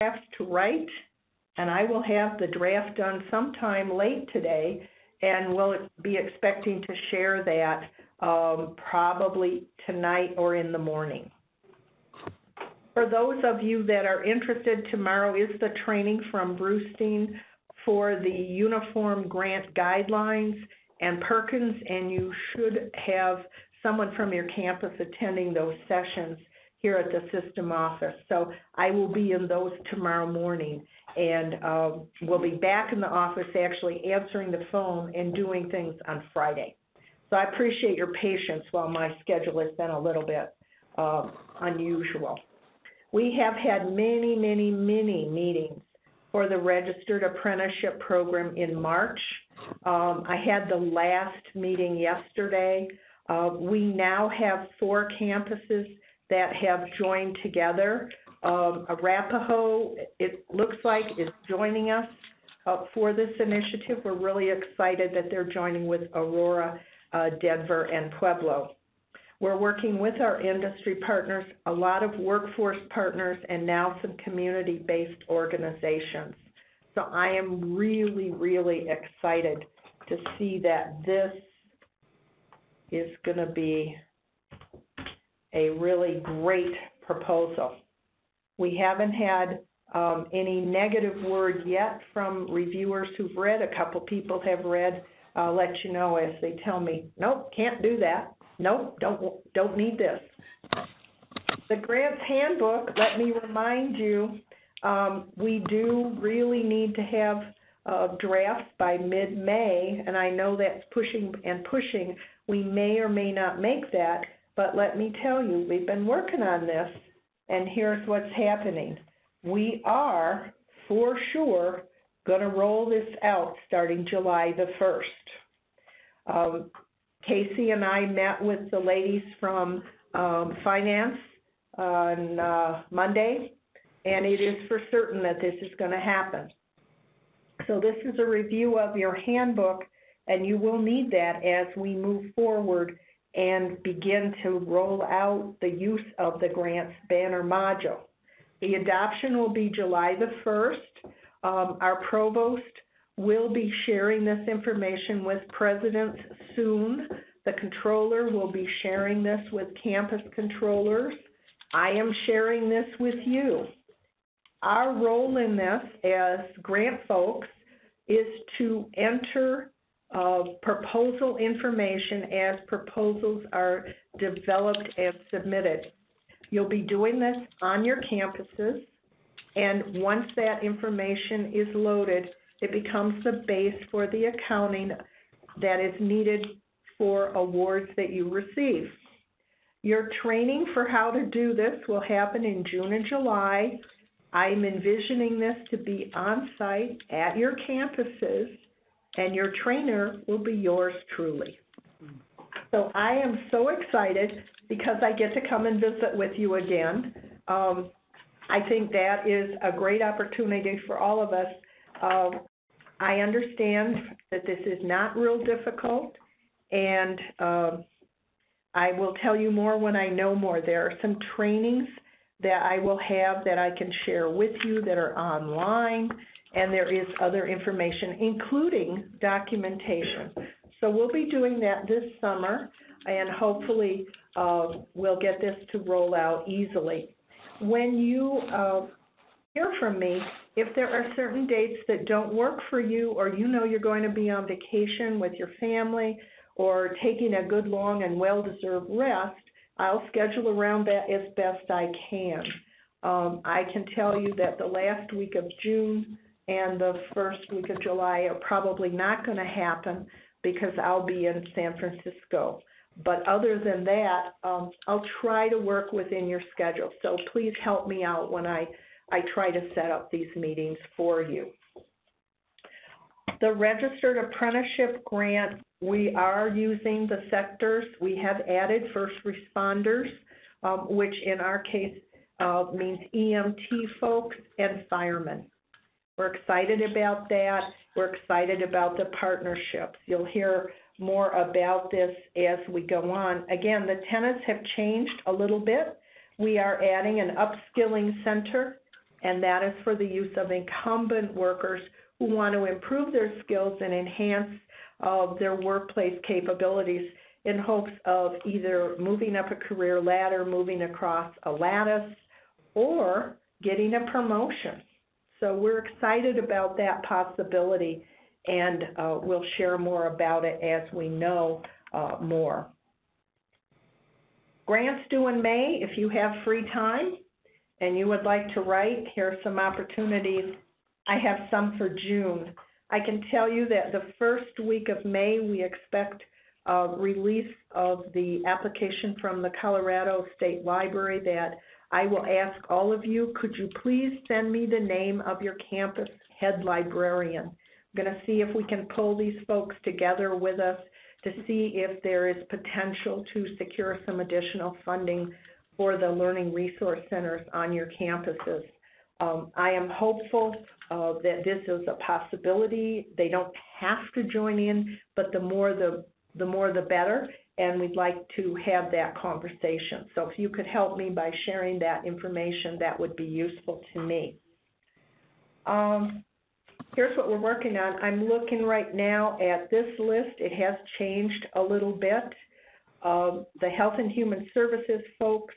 drafts to write, and I will have the draft done sometime late today, and we'll be expecting to share that um, probably tonight or in the morning. For those of you that are interested, tomorrow is the training from Brustein for the uniform grant guidelines and Perkins, and you should have someone from your campus attending those sessions here at the system office. So I will be in those tomorrow morning, and um, we'll be back in the office actually answering the phone and doing things on Friday. So I appreciate your patience while my schedule has been a little bit um, unusual. We have had many, many, many meetings for the registered apprenticeship program in March. Um, I had the last meeting yesterday. Uh, we now have four campuses that have joined together. Um, Arapahoe, it looks like, is joining us uh, for this initiative. We're really excited that they're joining with Aurora, uh, Denver, and Pueblo. We're working with our industry partners, a lot of workforce partners, and now some community-based organizations. So I am really, really excited to see that this is going to be a really great proposal. We haven't had um, any negative word yet from reviewers who've read. A couple people have read. I'll let you know as they tell me, nope, can't do that. Nope, don't don't need this. The grants handbook. Let me remind you, um, we do really need to have uh, drafts by mid-May, and I know that's pushing and pushing. We may or may not make that, but let me tell you, we've been working on this, and here's what's happening. We are, for sure, going to roll this out starting July the 1st. Um, Casey and I met with the ladies from um, finance on uh, Monday, and it is for certain that this is going to happen. So this is a review of your handbook, and you will need that as we move forward and begin to roll out the use of the grants banner module. The adoption will be July the 1st. Um, our provost will be sharing this information with presidents soon. The controller will be sharing this with campus controllers. I am sharing this with you. Our role in this as grant folks is to enter uh, proposal information as proposals are developed and submitted. You'll be doing this on your campuses, and once that information is loaded, it becomes the base for the accounting that is needed for awards that you receive. Your training for how to do this will happen in June and July. I'm envisioning this to be on site at your campuses, and your trainer will be yours truly. So I am so excited because I get to come and visit with you again. Um, I think that is a great opportunity for all of us um, I understand that this is not real difficult, and um, I will tell you more when I know more. There are some trainings that I will have that I can share with you that are online, and there is other information, including documentation. So we'll be doing that this summer, and hopefully uh, we'll get this to roll out easily. When you uh, hear from me, if there are certain dates that don't work for you, or you know you're going to be on vacation with your family, or taking a good long and well deserved rest, I'll schedule around that as best I can. Um, I can tell you that the last week of June and the first week of July are probably not going to happen because I'll be in San Francisco. But other than that, um, I'll try to work within your schedule. So please help me out when I I try to set up these meetings for you. The registered apprenticeship grant, we are using the sectors. We have added first responders, um, which in our case uh, means EMT folks and firemen. We're excited about that. We're excited about the partnerships. You'll hear more about this as we go on. Again, the tenants have changed a little bit. We are adding an upskilling center and that is for the use of incumbent workers who want to improve their skills and enhance uh, their workplace capabilities in hopes of either moving up a career ladder, moving across a lattice, or getting a promotion. So we're excited about that possibility, and uh, we'll share more about it as we know uh, more. Grants due in May. If you have free time and you would like to write, here are some opportunities. I have some for June. I can tell you that the first week of May, we expect a release of the application from the Colorado State Library that I will ask all of you, could you please send me the name of your campus head librarian? I'm going to see if we can pull these folks together with us to see if there is potential to secure some additional funding for the learning resource centers on your campuses. Um, I am hopeful uh, that this is a possibility. They don't have to join in, but the more the the more the better, and we'd like to have that conversation. So if you could help me by sharing that information, that would be useful to me. Um, here's what we're working on. I'm looking right now at this list. It has changed a little bit. Um, the Health and Human Services folks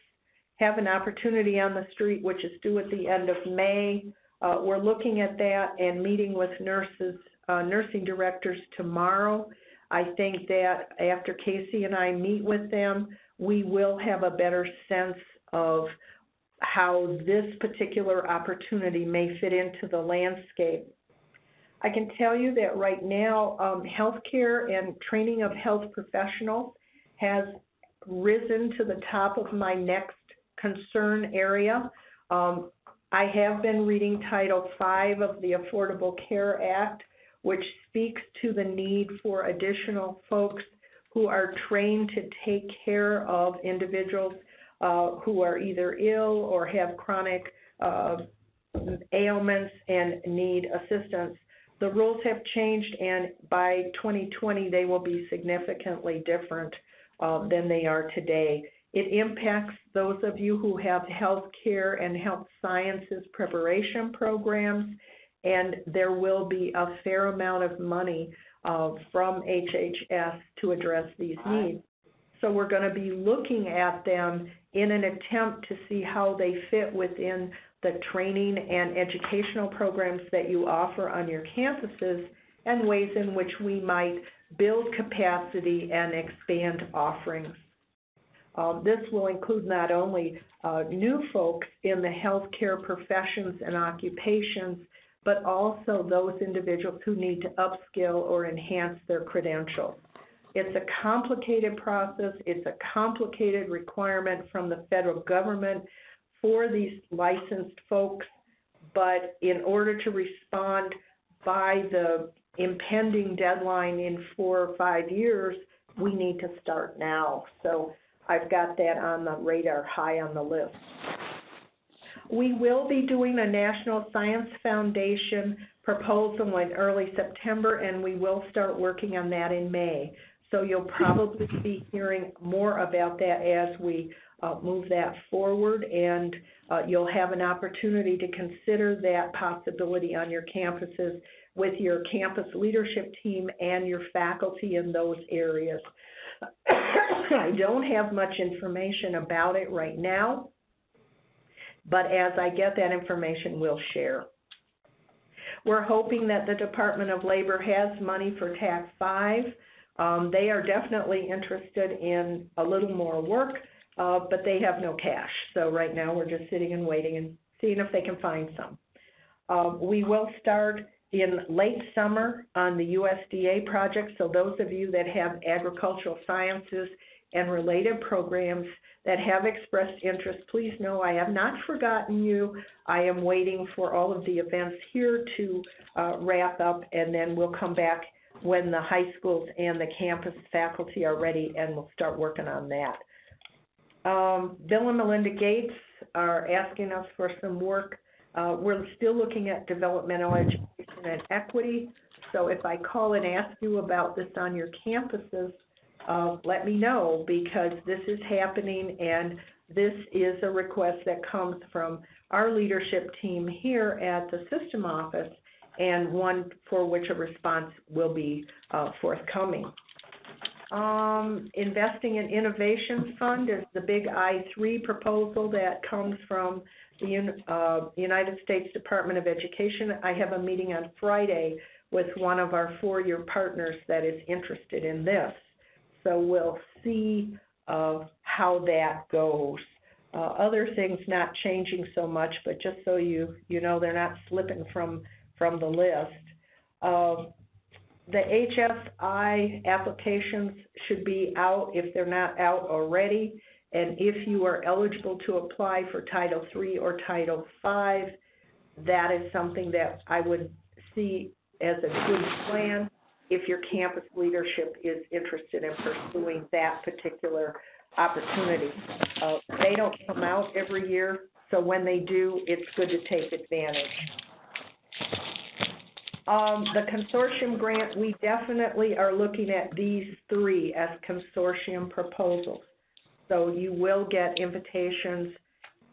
have an opportunity on the street, which is due at the end of May. Uh, we're looking at that and meeting with nurses, uh, nursing directors tomorrow. I think that after Casey and I meet with them, we will have a better sense of how this particular opportunity may fit into the landscape. I can tell you that right now, um, healthcare and training of health professionals has risen to the top of my next concern area. Um, I have been reading Title V of the Affordable Care Act, which speaks to the need for additional folks who are trained to take care of individuals uh, who are either ill or have chronic uh, ailments and need assistance. The rules have changed, and by 2020, they will be significantly different uh, than they are today. It impacts those of you who have health care and health sciences preparation programs and there will be a fair amount of money uh, from HHS to address these needs. So we're going to be looking at them in an attempt to see how they fit within the training and educational programs that you offer on your campuses and ways in which we might build capacity and expand offerings. Um, this will include not only uh, new folks in the healthcare professions and occupations, but also those individuals who need to upskill or enhance their credentials. It's a complicated process. It's a complicated requirement from the federal government for these licensed folks. But in order to respond by the impending deadline in four or five years, we need to start now. So I've got that on the radar high on the list. We will be doing a National Science Foundation proposal in early September, and we will start working on that in May. So you'll probably be hearing more about that as we uh, move that forward, and uh, you'll have an opportunity to consider that possibility on your campuses with your campus leadership team and your faculty in those areas. I don't have much information about it right now. But as I get that information, we'll share. We're hoping that the Department of Labor has money for TAC 5. Um, they are definitely interested in a little more work, uh, but they have no cash. So right now we're just sitting and waiting and seeing if they can find some. Uh, we will start in late summer on the USDA project. So those of you that have agricultural sciences and related programs that have expressed interest, please know I have not forgotten you. I am waiting for all of the events here to uh, wrap up, and then we'll come back when the high schools and the campus faculty are ready, and we'll start working on that. Um, Bill and Melinda Gates are asking us for some work. Uh, we're still looking at developmental education and equity. So if I call and ask you about this on your campuses, uh, let me know because this is happening and this is a request that comes from our leadership team here at the system office, and one for which a response will be uh, forthcoming. Um, investing in innovation fund is the big I three proposal that comes from the uh, United States Department of Education. I have a meeting on Friday with one of our four-year partners that is interested in this. So we'll see uh, how that goes. Uh, other things not changing so much, but just so you you know, they're not slipping from from the list. Uh, the HSI applications should be out if they're not out already. And if you are eligible to apply for Title III or Title V, that is something that I would see as a good plan if your campus leadership is interested in pursuing that particular opportunity. Uh, they don't come out every year, so when they do, it's good to take advantage. Um, the consortium grant, we definitely are looking at these three as consortium proposals. So you will get invitations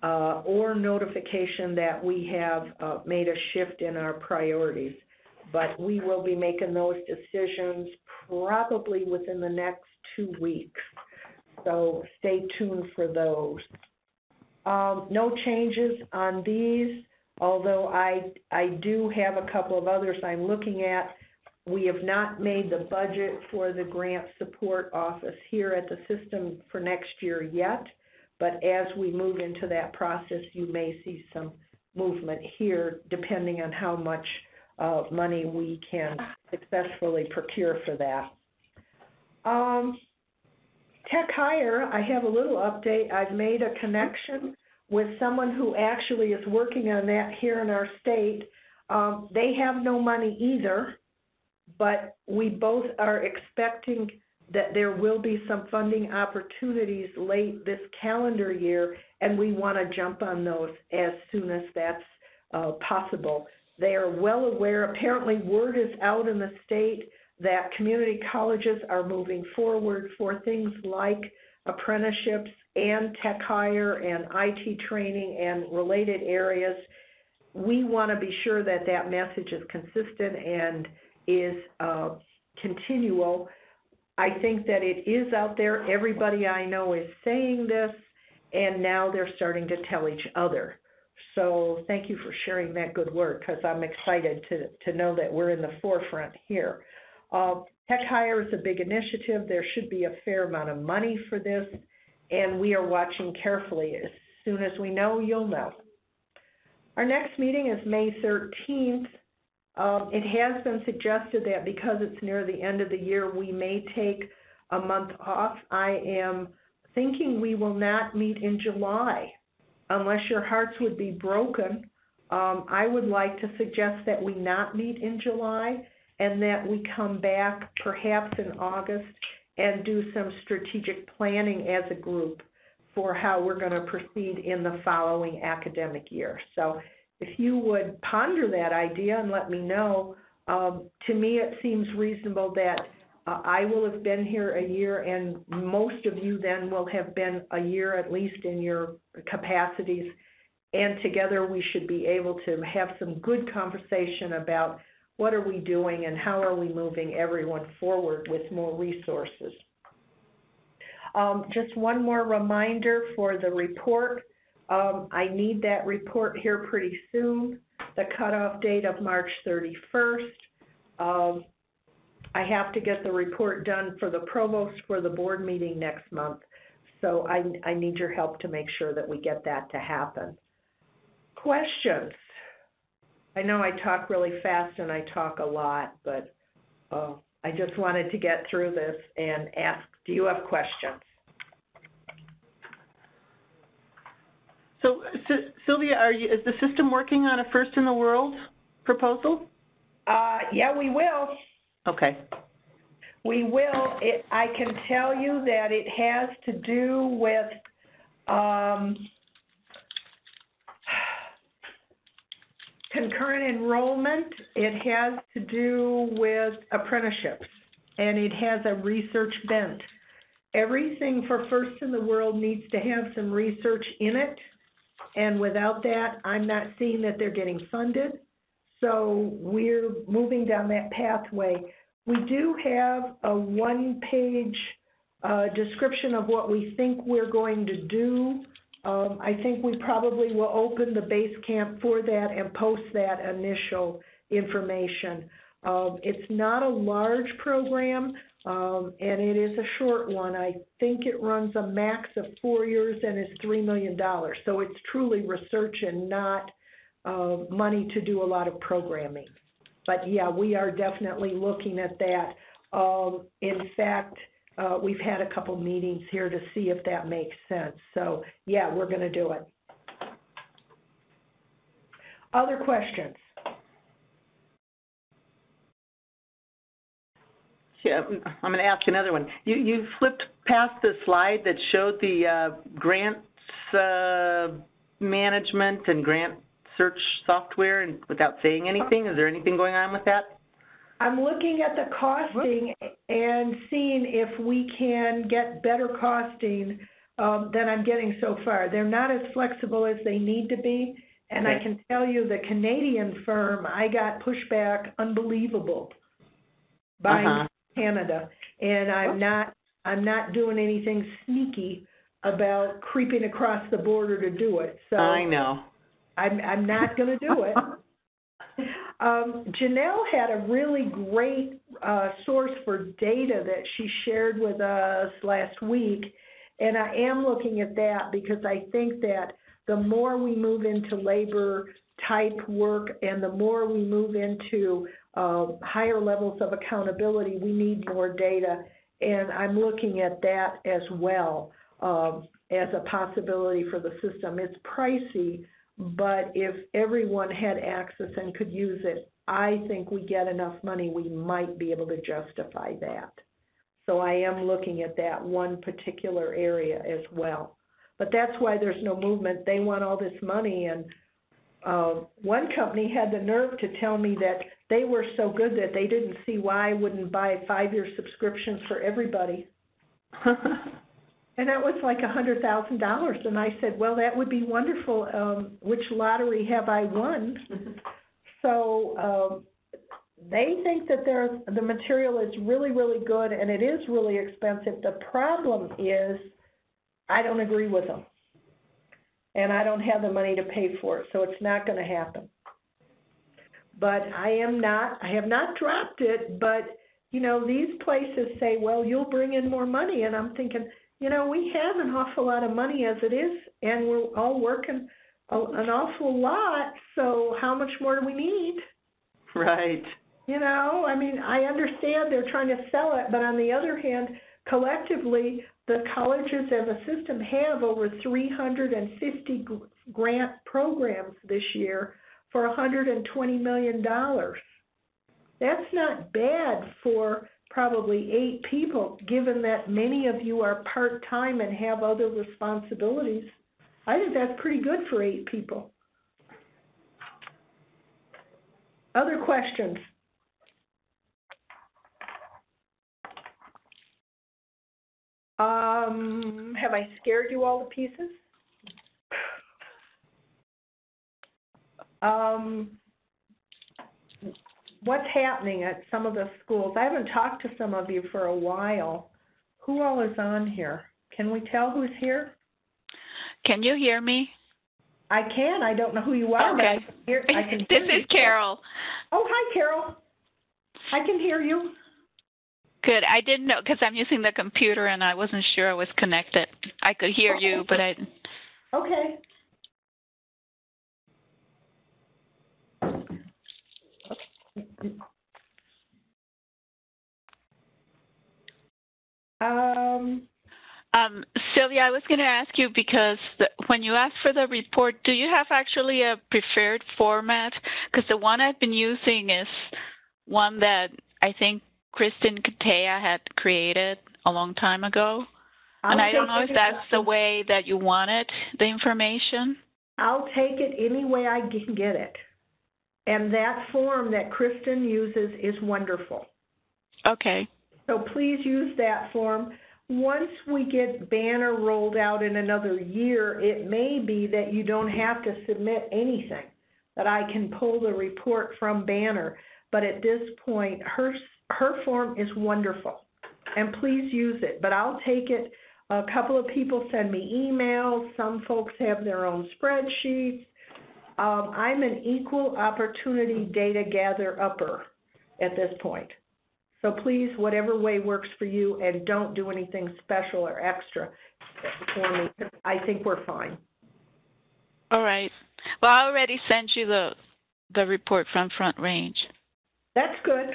uh, or notification that we have uh, made a shift in our priorities. But we will be making those decisions probably within the next two weeks. So stay tuned for those. Um, no changes on these although I, I do have a couple of others I'm looking at. We have not made the budget for the grant support office here at the system for next year yet, but as we move into that process, you may see some movement here depending on how much uh, money we can successfully procure for that. Um, Tech Hire, I have a little update. I've made a connection with someone who actually is working on that here in our state. Um, they have no money either, but we both are expecting that there will be some funding opportunities late this calendar year, and we want to jump on those as soon as that's uh, possible. They are well aware, apparently, word is out in the state that community colleges are moving forward for things like apprenticeships and tech hire and IT training and related areas. We want to be sure that that message is consistent and is uh, continual. I think that it is out there. Everybody I know is saying this, and now they're starting to tell each other. So thank you for sharing that good work because I'm excited to, to know that we're in the forefront here. Uh, Tech Hire is a big initiative. There should be a fair amount of money for this and we are watching carefully. As soon as we know, you'll know. Our next meeting is May 13th. Um, it has been suggested that because it's near the end of the year, we may take a month off. I am thinking we will not meet in July unless your hearts would be broken. Um, I would like to suggest that we not meet in July and that we come back perhaps in August and do some strategic planning as a group for how we're going to proceed in the following academic year. So if you would ponder that idea and let me know, um, to me it seems reasonable that uh, I will have been here a year and most of you then will have been a year at least in your capacities and together we should be able to have some good conversation about what are we doing and how are we moving everyone forward with more resources. Um, just one more reminder for the report. Um, I need that report here pretty soon, the cutoff date of March 31st. Um, I have to get the report done for the provost for the board meeting next month. So I, I need your help to make sure that we get that to happen. Questions? I know I talk really fast and I talk a lot, but uh, I just wanted to get through this and ask, do you have questions? So, Sylvia, are you, is the system working on a first in the world proposal? Uh, yeah, we will. Okay. We will. It, I can tell you that it has to do with um, concurrent enrollment, it has to do with apprenticeships, and it has a research bent. Everything for First in the World needs to have some research in it, and without that, I'm not seeing that they're getting funded. So we're moving down that pathway. We do have a one-page uh, description of what we think we're going to do. Um, I think we probably will open the base camp for that and post that initial information. Um, it's not a large program, um, and it is a short one. I think it runs a max of four years and is $3 million. So it's truly research and not uh, money to do a lot of programming. But yeah, we are definitely looking at that. Um, in fact, uh, we've had a couple meetings here to see if that makes sense. So yeah, we're going to do it. Other questions? Yeah, I'm going to ask another one. You, you flipped past the slide that showed the uh, grants uh, management and grant search software and without saying anything. Is there anything going on with that? I'm looking at the costing and seeing if we can get better costing um, than I'm getting so far. They're not as flexible as they need to be, and I can tell you the Canadian firm, I got pushback unbelievable by Uh-huh. Canada, and I'm not I'm not doing anything sneaky about creeping across the border to do it. So I know. I'm I'm not going to do it. Um, Janelle had a really great uh, source for data that she shared with us last week, and I am looking at that because I think that the more we move into labor type work and the more we move into uh, higher levels of accountability, we need more data, and I'm looking at that as well um, as a possibility for the system. It's pricey, but if everyone had access and could use it, I think we get enough money, we might be able to justify that. So I am looking at that one particular area as well. But that's why there's no movement. They want all this money and uh, one company had the nerve to tell me that they were so good that they didn't see why I wouldn't buy five-year subscriptions for everybody. And that was like a hundred thousand dollars, and I said, well, that would be wonderful, um, which lottery have I won? So, um, they think that there's, the material is really, really good, and it is really expensive. The problem is, I don't agree with them. And I don't have the money to pay for it, so it's not gonna happen. But I am not, I have not dropped it, but, you know, these places say, well, you'll bring in more money, and I'm thinking, you know, we have an awful lot of money as it is, and we're all working a, an awful lot, so how much more do we need? right. You know, I mean, I understand they're trying to sell it, but on the other hand, collectively, the colleges as a system have over 350 grant programs this year for 120 million dollars. That's not bad for probably eight people, given that many of you are part-time and have other responsibilities. I think that's pretty good for eight people. Other questions? Um, have I scared you all to pieces? Um, what's happening at some of the schools? I haven't talked to some of you for a while. Who all is on here? Can we tell who's here? Can you hear me? I can. I don't know who you are, but I Okay. can hear, I can this you. is Carol. Oh, hi, Carol. I can hear you. Good. I didn't know because I'm using the computer and I wasn't sure I was connected. I could hear oh, you, but I. Okay. Um, Um, Sylvia, I was going to ask you because the, when you ask for the report, do you have actually a preferred format? Because the one I've been using is one that I think Kristen Katea had created a long time ago. and I'll I don't know if that's the way that you wanted the information. I'll take it any way I can get it. And that form that Kristen uses is wonderful. Okay. So please use that form. once we get Banner rolled out in another year, it may be that you don't have to submit anything, that I can pull the report from Banner. But at this point, her, her form is wonderful, and please use it. But I'll take it. A couple of people send me emails. Some folks have their own spreadsheets. Um, I'm an equal opportunity data gather upper at this point. So please, whatever way works for you, and don't do anything special or extra for me. I think we're fine. All right. Well, I already sent you the the report from Front Range. That's good.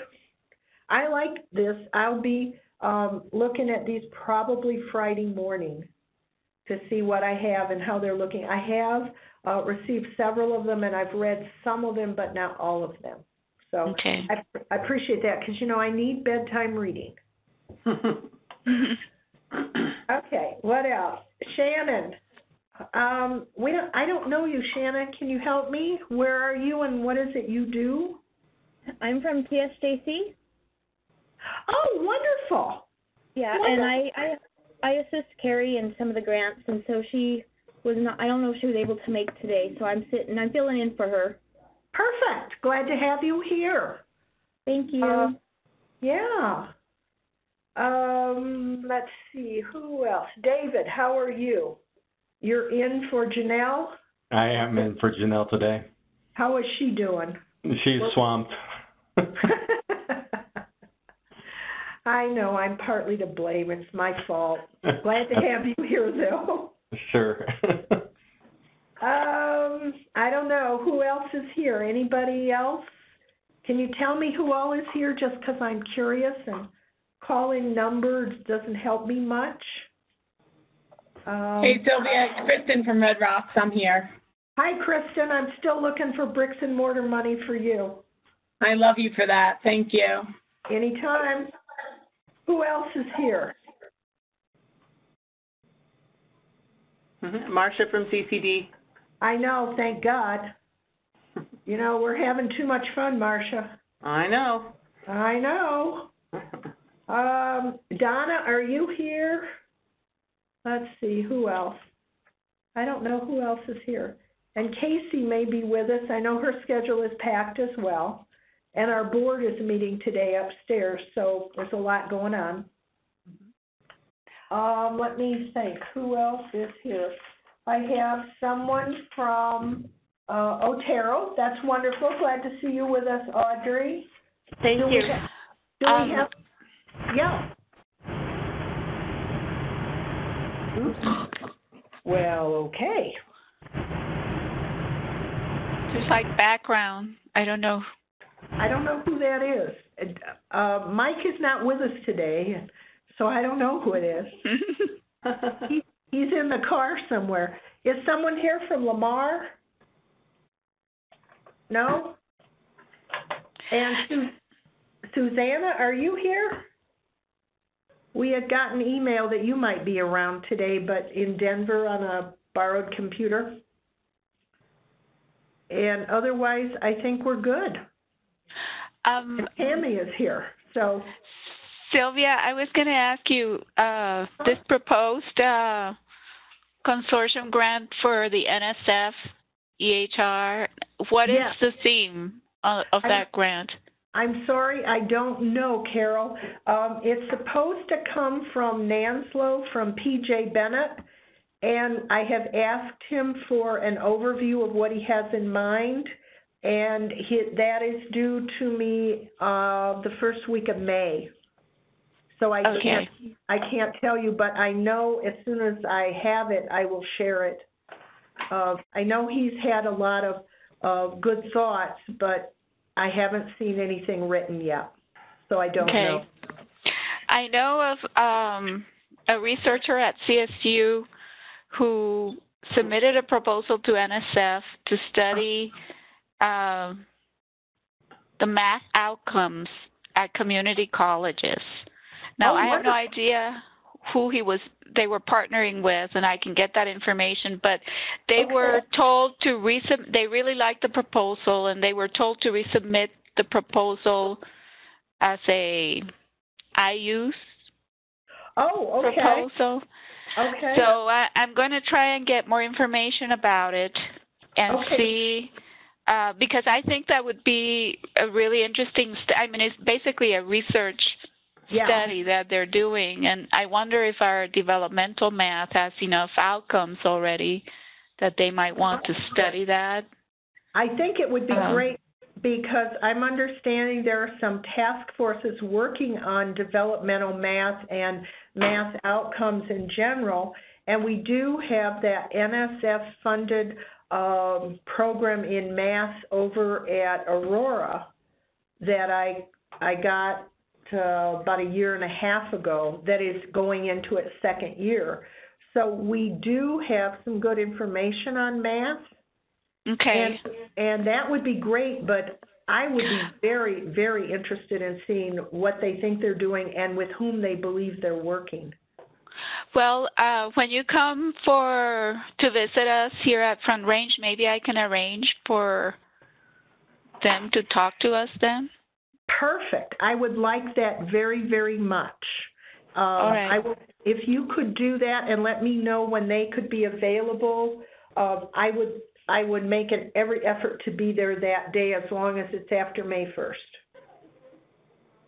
I like this. I'll be um, looking at these probably Friday morning to see what I have and how they're looking. I have uh, received several of them, and I've read some of them, but not all of them. So Okay. I, I appreciate that because you know I need bedtime reading. Okay, what else? Shannon, um, we don't, I don't know you, Shannon. Can you help me? Where are you and what is it you do? I'm from TSJC. Oh, wonderful. Yeah, and I, I I assist Carrie in some of the grants, and so she was not. I don't know if she was able to make today, so I'm sitting. I'm filling in for her. Perfect. Glad to have you here. Thank you. Uh, Yeah. Um, let's see, who else? David, how are you? You're in for Janelle? I am in for Janelle today. How is she doing? She's swamped. I know, I'm partly to blame. It's my fault. Glad to have you here, though. Sure. Um, I don't know. Who else is here? Anybody else? Can you tell me who all is here just because I'm curious and calling numbers doesn't help me much? Um, Hey Sylvia, it's Kristen from Red Rocks. I'm here. Hi, Kristen. I'm still looking for bricks and mortar money for you. I love you for that. Thank you. Anytime. Who else is here? Mhm. Marcia from CCD. I know, thank God. You know, we're having too much fun, Marcia. I know. I know. Um, Donna, are you here? Let's see, who else? I don't know who else is here. And Casey may be with us. I know her schedule is packed as well. And our board is meeting today upstairs, so there's a lot going on. Um, let me think, who else is here? I have someone from, uh, Otero. That's wonderful. Glad to see you with us, Audrey. Thank Do we you. ha- Do Um, we have, yeah. Oops. Well, okay. Just like background. I don't know. I don't know who that is. Uh, Mike is not with us today, so I don't know who it is. He, he's in the car somewhere. Is someone here from Lamar? No? And Su- Susanna, are you here? We had gotten email that you might be around today, but in Denver on a borrowed computer. And otherwise, I think we're good. um, And Tammy is here, so. Sylvia, I was going to ask you uh, this proposed uh, consortium grant for the NSF EHR. What is Yes. the theme of, of I- that grant? I'm sorry, I don't know, Carol. Um, it's supposed to come from NANSLO, from PJ Bennett, and I have asked him for an overview of what he has in mind, and he, that is due to me uh, the first week of May. So I Okay. can't, I can't tell you, but I know as soon as I have it, I will share it. Uh, I know he's had a lot of, of good thoughts, but I haven't seen anything written yet, so I don't Okay. know. I know of um, a researcher at CSU who submitted a proposal to NSF to study um, the math outcomes at community colleges. Now, Oh, I have no idea who he was they were partnering with and I can get that information but they Okay. were told to resub they really liked the proposal and they were told to resubmit the proposal as a I use Oh, okay, proposal. okay. So I, I'm going to try and get more information about it and Okay. see, uh, because I think that would be a really interesting. St- I mean, it's basically a research Yeah. study that they're doing, and I wonder if our developmental math has enough outcomes already that they might want to study that. I think it would be Um, great because I'm understanding there are some task forces working on developmental math and math outcomes in general. And we do have that NSF funded um, program in math over at Aurora that I I got uh, about a year and a half ago that is going into its second year. So we do have some good information on math. Okay. And, and that would be great, but I would be very, very interested in seeing what they think they're doing and with whom they believe they're working. Well, uh, when you come for to visit us here at Front Range, maybe I can arrange for them to talk to us then. Perfect. I would like that very, very much. Um, right. I will, if you could do that and let me know when they could be available, uh, I would, I would make an every effort to be there that day as long as it's after May first.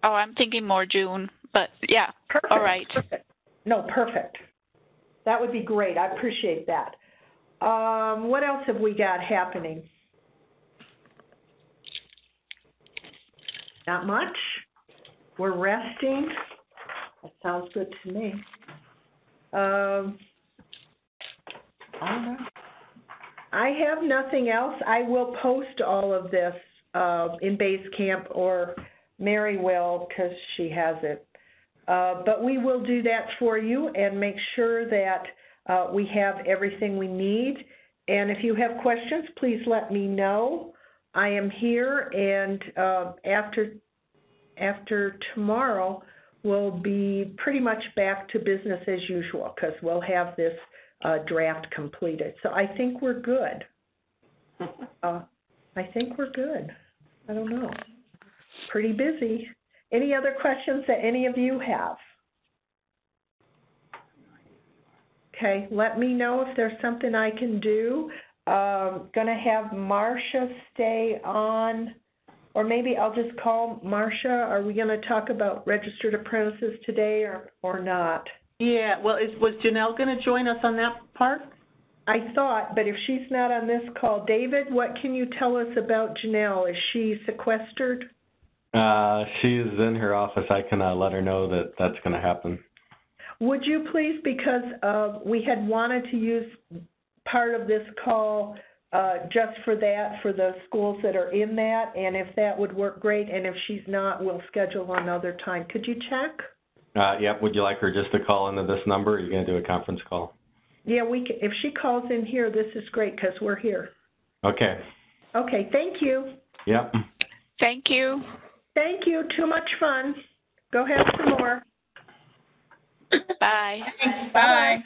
Oh, I'm thinking more June, but yeah. Perfect. All right. Perfect. No, perfect. That would be great. I appreciate that. Um, what else have we got happening? Not much. We're resting. That sounds good to me. Um, I don't know. I have nothing else. I will post all of this uh, in Base Camp or Mary will because she has it. Uh, but we will do that for you and make sure that uh, we have everything we need. And if you have questions, please let me know. I am here, and uh, after after tomorrow, we'll be pretty much back to business as usual because we'll have this uh, draft completed. So I think we're good. Uh, I think we're good. I don't know. Pretty busy. Any other questions that any of you have? Okay, let me know if there's something I can do. Um, gonna have Marcia stay on, or maybe I'll just call Marcia. Are we gonna talk about registered apprentices today or, or not? Yeah, well, is, was Janelle going to join us on that part? I thought, but if she's not on this call, David, what can you tell us about Janelle? Is she sequestered? Uh, she's in her office. I can uh, let her know that that's going to happen. Would you please, because uh, we had wanted to use part of this call uh, just for that, for the schools that are in that, and if that would work, great, and if she's not, we'll schedule another time. Could you check? Uh, yep. Would you like her just to call into this number? Or are you going to do a conference call? Yeah, we. Can, if she calls in here, this is great because we're here. Okay. Okay, thank you. Yep. Thank you. Thank you. Too much fun. Go have some more. Bye. Bye.